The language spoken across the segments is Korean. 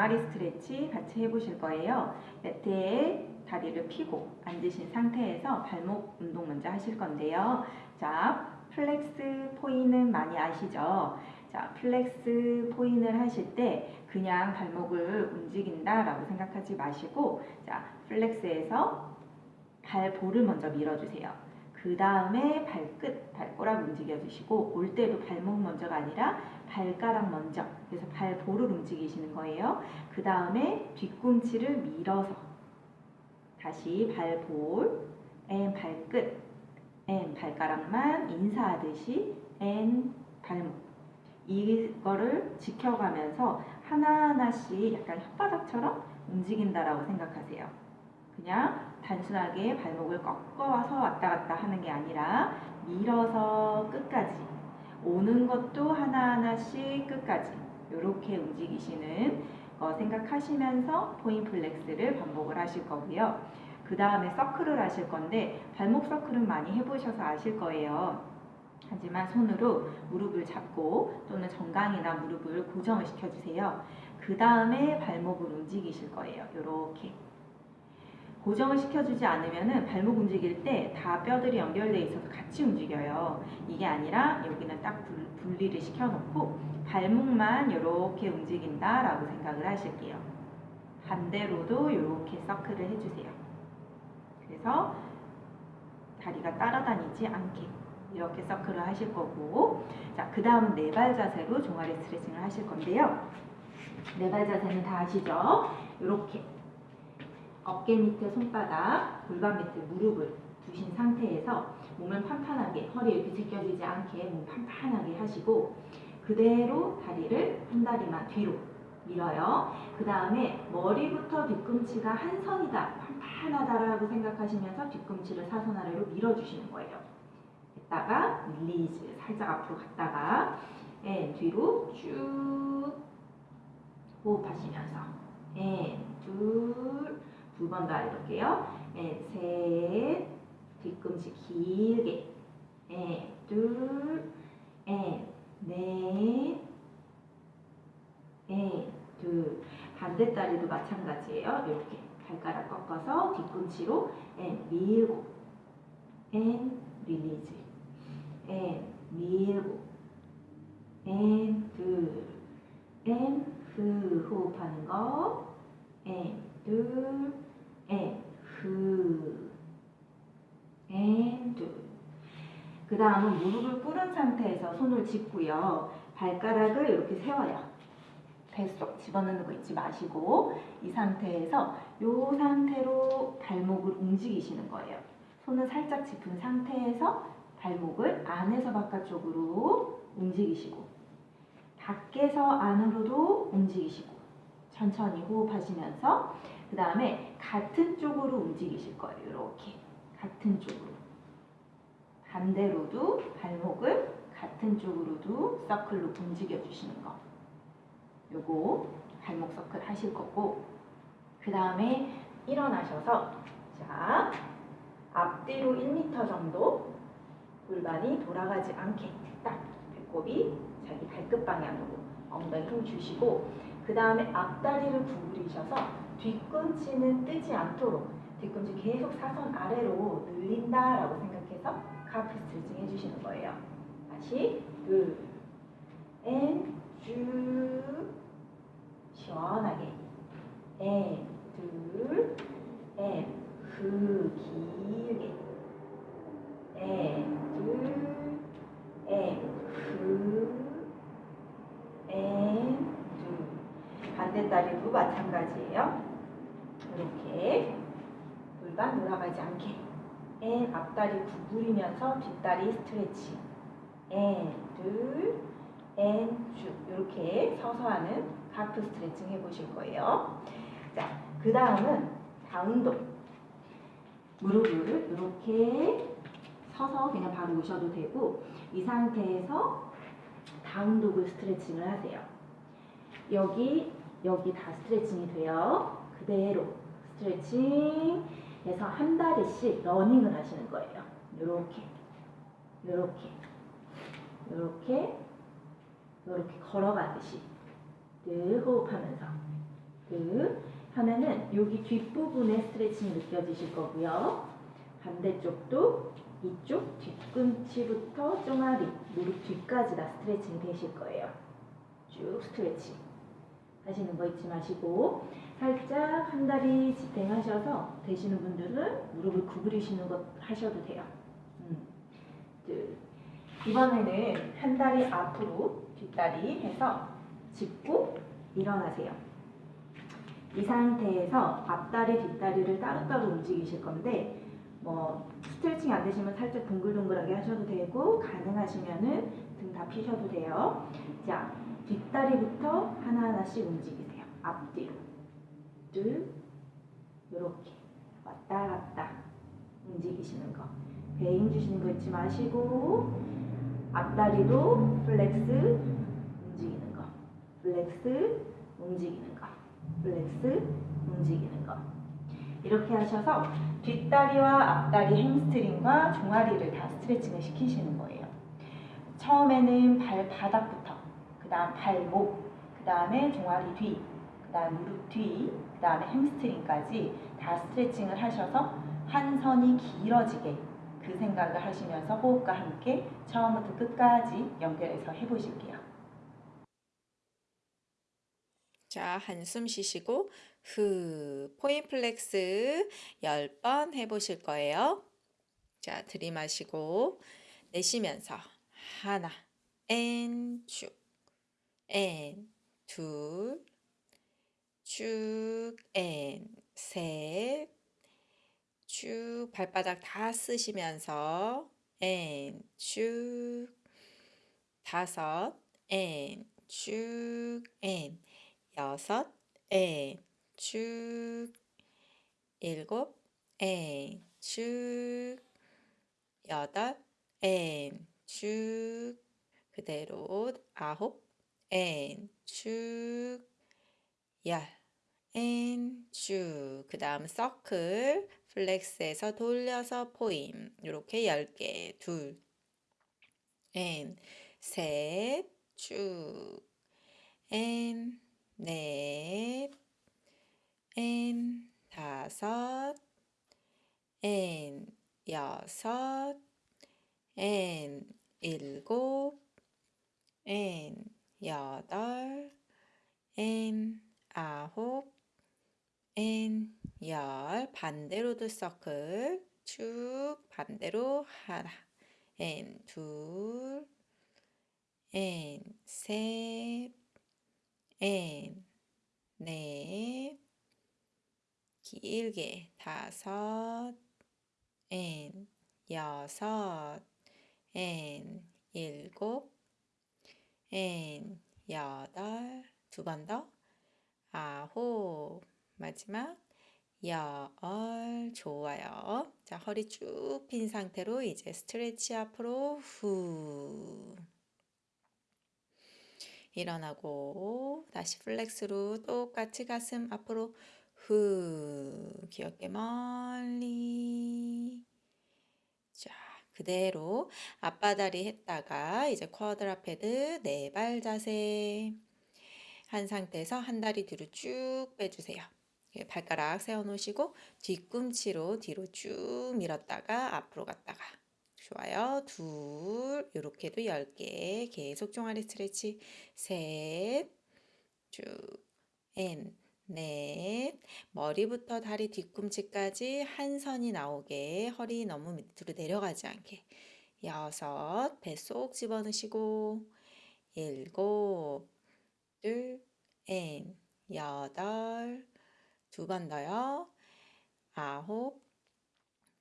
종아리 스트레치 같이 해보실 거예요. 매트에 다리를 펴고 앉으신 상태에서 발목 운동 먼저 하실 건데요. 자, 플렉스 포인은 많이 아시죠? 자, flex point를 하실 때 그냥 발목을 움직인다 라고 생각하지 마시고 자, flex에서 발볼을 먼저 밀어주세요. 그 다음에 발끝, 발꼬락 움직여주시고 올 때도 발목 먼저가 아니라 발가락 먼저 그래서 발볼을 움직이시는 거예요. 그 다음에 뒤꿈치를 밀어서 다시 발볼, 앤 발끝, 앤 발가락만 인사하듯이 and 발목 이거를 지켜가면서 하나하나씩 약간 혓바닥처럼 움직인다라고 생각하세요. 그냥 단순하게 발목을 꺾어서 왔다 갔다 하는 게 아니라 밀어서 끝까지 오는 것도 하나하나씩 끝까지 이렇게 움직이시는 거 생각하시면서 point flex를 반복을 하실 거고요. 그 다음에 서클을 하실 건데 발목 서클은 많이 해보셔서 아실 거예요. 하지만 손으로 무릎을 잡고 또는 정강이나 무릎을 고정을 시켜주세요. 그 다음에 발목을 움직이실 거예요. 이렇게 고정을 시켜주지 않으면 발목 움직일 때 다 뼈들이 연결되어 있어서 같이 움직여요. 이게 아니라 여기는 딱 분리를 시켜놓고 발목만 이렇게 움직인다라고 생각을 하실게요. 반대로도 이렇게 서클을 해주세요. 그래서 다리가 따라다니지 않게 이렇게 서클을 하실 거고 자, 그 다음은 네발 자세로 종아리 스트레칭을 하실 건데요. 네 발 자세는 다 아시죠? 이렇게 어깨 밑에 손바닥, 골반 밑에 무릎을 두신 상태에서 몸을 판판하게 허리 이렇게 제껴지지 않게 몸 판판하게 하시고 그대로 다리를 한 다리만 뒤로 밀어요. 그 다음에 머리부터 뒤꿈치가 한 선이다, 판판하다라고 생각하시면서 뒤꿈치를 사선 아래로 밀어주시는 거예요. 했다가 release 살짝 앞으로 갔다가 and 뒤로 쭉 호흡하시면서 and 둘 두 번 더 해볼게요. and 셋 뒤꿈치 길게. 앤둘 앤넷 앤둘. 반대 다리도 마찬가지예요. 이렇게 발가락 꺾어서 뒤꿈치로 and 밀고. and release. and 밀고. and 둘 and 흐 호흡하는 거앤둘 앤흐앤둘 그 다음은 무릎을 꿇은 상태에서 손을 짚고요. 발가락을 이렇게 세워요. 뱃속 집어넣는 거 잊지 마시고 이 상태에서 이 상태로 발목을 움직이시는 거예요. 손을 살짝 짚은 상태에서 발목을 안에서 바깥쪽으로 움직이시고 밖에서 안으로도 움직이시고 천천히 호흡하시면서 그 다음에 같은 쪽으로 움직이실 거예요. 이렇게. 같은 쪽으로. 반대로도 발목을 같은 쪽으로도 서클로 움직여 주시는 거. 요거 발목 서클 하실 거고. 그 다음에 일어나셔서 자 앞뒤로 1m 정도 골반이 돌아가지 않게 딱 배꼽이 자기 발끝 방향으로 엉덩이 힘 주시고 그 다음에 앞다리를 구부리셔서 뒤꿈치는 뜨지 않도록 뒤꿈치 계속 사선 아래로 늘린다 라고 생각해서 calf 스트레칭 해주시는 거예요. 다시 둘, and, 쭉 시원하게 앤, 둘, 앤, 그 길게 에, 둘, 에, 그, 에, 둘. 반대 다리도 마찬가지예요. 이렇게 골반 돌아가지 않게 and 앞다리 구부리면서 뒷다리 스트레칭 앤, 둘, 앤, 쭉 이렇게 서서 하는 calf 스트레칭 해보실 거예요. 자, 그 다음은 down dog 무릎을 이렇게 서서 그냥 바로 오셔도 되고 이 상태에서 down dog을 스트레칭을 하세요. 여기 여기 다 스트레칭이 돼요. 그대로 스트레칭 해서 한 다리씩 러닝을 하시는 거예요. 이렇게 이렇게 이렇게 이렇게 걸어가듯이 늘 호흡하면서 그 하면은 여기 뒷부분에 스트레칭이 느껴지실 거고요. 반대쪽도 이쪽 뒤꿈치부터 종아리, 무릎 뒤까지 다 스트레칭이 되실 거예요. 쭉 스트레칭 하시는 거 잊지 마시고 살짝 한 다리 지탱하셔서 되시는 분들은 무릎을 구부리시는 것 하셔도 돼요. 음. 둘. 이번에는 한 다리 앞으로 뒷다리 해서 짚고 일어나세요. 이 상태에서 앞다리, 뒷다리를 따로따로 움직이실 건데 뭐 스트레칭 안 되시면 살짝 동글동글하게 하셔도 되고 가능하시면은 등 다 피셔도 돼요. 자, 뒷다리부터 하나하나씩 움직이세요. 앞뒤로. 둘, 요렇게 왔다 갔다 움직이시는 거. 배 힘 주시는 거 잊지 마시고 앞다리도 flex 움직이는 거. flex 움직이는 거. flex 움직이는 거. 이렇게 하셔서 뒷다리와 앞다리 햄스트링과 종아리를 다 스트레칭을 시키시는 거예요. 처음에는 발바닥부터, 그 다음 발목, 그 다음에 종아리 뒤, 그 다음 무릎 뒤, 그 다음에 햄스트링까지 다 스트레칭을 하셔서 한 선이 길어지게 그 생각을 하시면서 호흡과 함께 처음부터 끝까지 연결해서 해보실게요. 자, 한숨 쉬시고 후 point flex 10번 해보실 거예요. 자, 들이마시고 내쉬면서 하나 앤 쭉, 앤 둘, 쭉, 앤 셋, 쭉 발바닥 다 쓰시면서 앤 쭉, 다섯, 앤 쭉, 앤 여섯, 앤 쭉, 일곱, 앤 쭉, 여덟, 앤 쭉, 그대로 아홉, 앤 쭉, 열, 앤 쭉, 그 다음 circle, flex에서 돌려서 포임, 이렇게 10개, 둘, 앤, 셋, 쭉, 앤, 넷, 앤, 다섯, 앤, 여섯, 앤, 일곱, 앤, 여덟, 앤, 아홉, 앤, 열, 반대로도 서클, 쭉 반대로 하나, 앤, 둘, 앤, 셋, 앤, 넷, 길게 다섯, 앤, 여섯, 앤, 일곱, 앤, 여덟, 두 번 더, 아홉, 마지막, 열, 좋아요. 자, 허리 쭉 핀 상태로 이제 stretch 앞으로 후. 일어나고 다시 flex로 똑같이 가슴 앞으로 후 길게 멀리 자 그대로 앞바다리 했다가 이제 quadruped 네 발 자세 한 상태에서 한 다리 뒤로 쭉 빼주세요. 발가락 세워놓으시고 뒤꿈치로 뒤로 쭉 밀었다가 앞으로 갔다가 좋아요. 둘, 요렇게도 10개. 계속 종아리 스트레치. 셋, 쭉, and, 넷. 머리부터 다리 뒤꿈치까지 한 선이 나오게 허리 너무 밑으로 내려가지 않게. 여섯, 배 쏙 집어넣으시고. 일곱, 둘, and, 여덟. 두 번 더요. 아홉,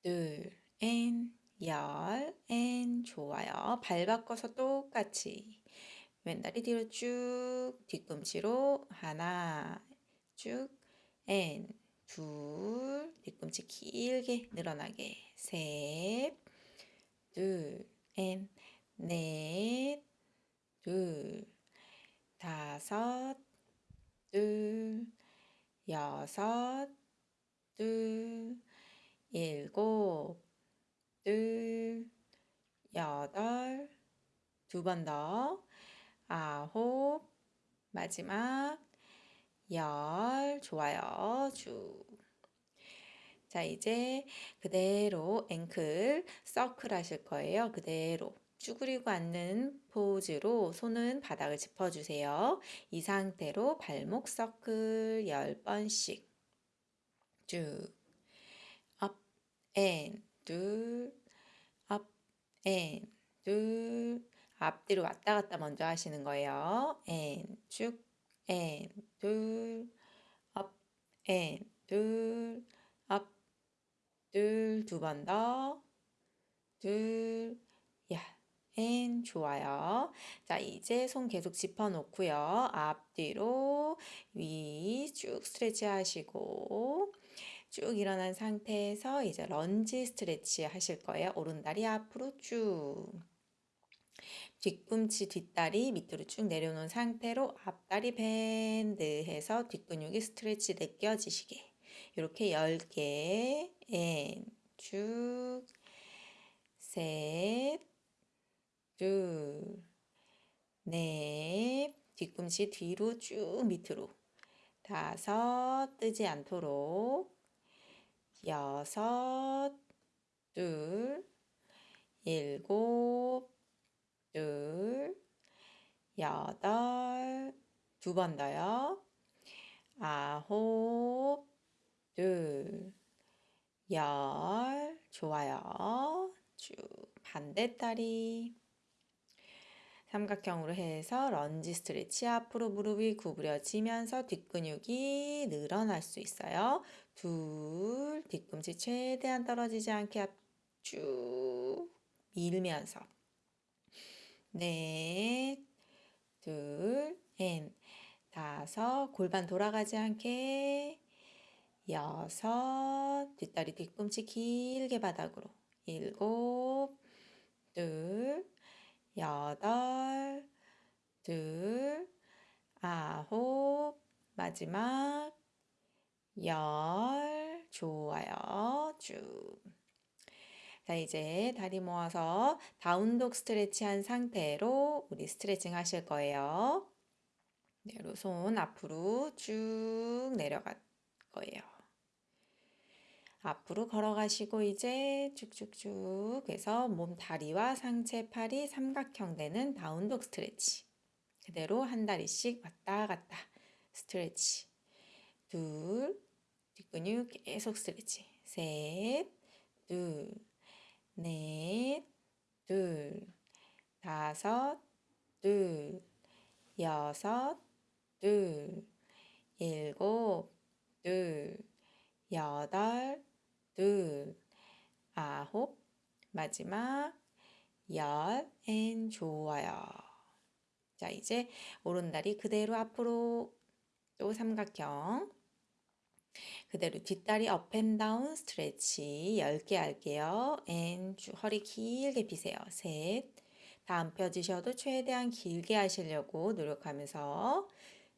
둘, 앤, 열, 앤 좋아요. 발 바꿔서 똑같이 왼다리 뒤로 쭉 뒤꿈치로 하나 쭉 and, 둘 뒤꿈치 길게 늘어나게 셋, 둘, and, 넷, 둘, 다섯, 둘, 여섯, 둘, 일곱, 둘, 여덟, 두 번 더, 아홉, 마지막, 열, 좋아요. 쭉. 자, 이제 그대로 앵클 서클 하실 거예요. 그대로 쭈그리고 앉는 포즈로 손은 바닥을 짚어주세요. 이 상태로 발목 서클 10번씩. 쭉. Up and 둘 up and 둘 앞뒤로 왔다 갔다 먼저 하시는 거예요. and 쭉. And 둘 up and 둘 up. 둘 두 번 더. 둘 야, and 좋아요. 자, 이제 손 계속 짚어 놓고요. 앞뒤로 위 쭉 stretch 하시고 쭉 일어난 상태에서 이제 lunge stretch 하실 거예요. 오른다리 앞으로 쭉. 뒤꿈치 뒷다리 밑으로 쭉 내려놓은 상태로 앞다리 bend 해서 뒷근육이 stretch 느껴지시게 이렇게 10개 and, 쭉, 셋, 둘, 넷, 뒤꿈치 뒤로 쭉 밑으로. 다섯, 뜨지 않도록. 여섯, 둘, 일곱, 둘, 여덟, 두 번 더요. 아홉, 둘, 열, 좋아요. 쭉. 반대 다리. 삼각형으로 해서 런지 스트레치 앞으로 무릎이 구부려지면서 뒷근육이 늘어날 수 있어요. 둘, 뒤꿈치 최대한 떨어지지 않게 앞쭉 밀면서. 넷, 둘, 엔, 다섯, 골반 돌아가지 않게. 여섯, 뒷다리 뒤꿈치 길게 바닥으로. 일곱, 둘, 여덟, 둘, 아홉, 마지막 열, 좋아요. 쭉. 자, 이제 다리 모아서 다운독 스트레치 한 상태로 우리 스트레칭 하실 거예요. 그대로 손 앞으로 쭉 내려갈 거예요. 앞으로 걸어가시고 이제 쭉쭉쭉 해서 몸 다리와 상체 팔이 삼각형 되는 다운독 스트레치. 그대로 한 다리씩 왔다 갔다 스트레치. 둘, 뒷근육 계속 스트레치. 셋, 둘, 넷, 둘, 다섯, 둘, 여섯, 둘, 일곱, 둘, 여덟, 둘, 아홉, 마지막 열, and 좋아요. 자, 이제 오른다리 그대로 앞으로 또 삼각형. 그대로 뒷다리 up and down stretch 10개 할게요. and 허리 길게 피세요. 셋. 다음 펴지셔도 최대한 길게 하시려고 노력하면서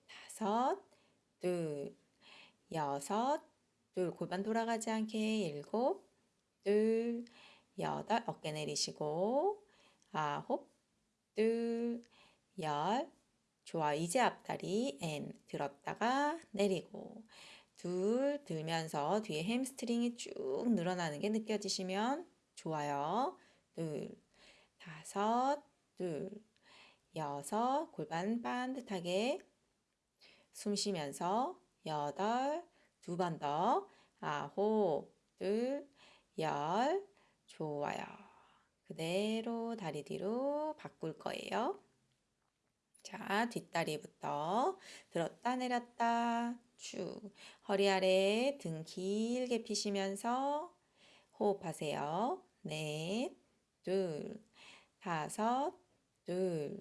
다섯, 둘, 여섯, 둘, 골반 돌아가지 않게 일곱, 둘, 여덟, 어깨 내리시고 아홉, 둘, 열, 좋아. 이제 앞다리 and 들었다가 내리고 둘 들면서 뒤에 햄스트링이 쭉 늘어나는 게 느껴지시면 좋아요. 둘, 다섯, 둘, 여섯, 골반 반듯하게 숨 쉬면서 여덟, 두 번 더, 아홉, 둘, 열, 좋아요. 그대로 다리 뒤로 바꿀 거예요. 자, 뒷다리부터 들었다 내렸다. 쭉. 허리 아래 등 길게 피시면서 호흡하세요. 넷, 둘, 다섯, 둘,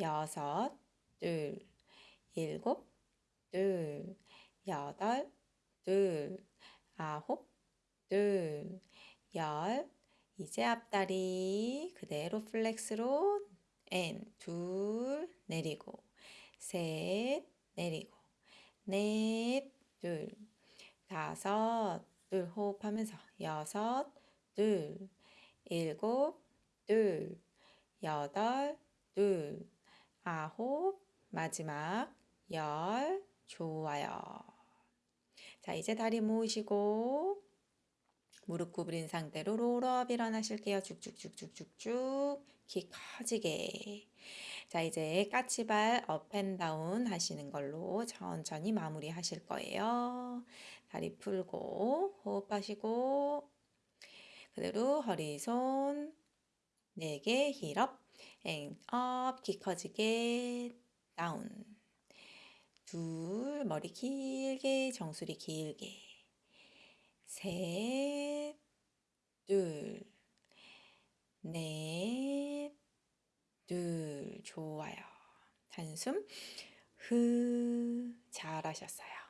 여섯, 둘, 일곱, 둘, 여덟, 둘, 아홉, 둘, 열. 이제 앞다리 그대로 flex로 and, 둘, 내리고, 셋, 내리고, 넷, 둘, 다섯, 둘, 호흡하면서 여섯, 둘, 일곱, 둘, 여덟, 둘, 아홉, 마지막 열, 좋아요. 자, 이제 다리 모으시고 무릎 구부린 상태로 롤업 일어나실게요. 쭉쭉쭉쭉쭉쭉 키 커지게. 자, 이제 까치발 up and down 하시는 걸로 천천히 마무리 하실 거예요. 다리 풀고 호흡하시고 그대로 허리 손 4개 heel up and up, 키 커지게 down 둘, 머리 길게, 정수리 길게 셋, 둘, 넷, 둘, 좋아요. 한숨, 흐, 잘하셨어요.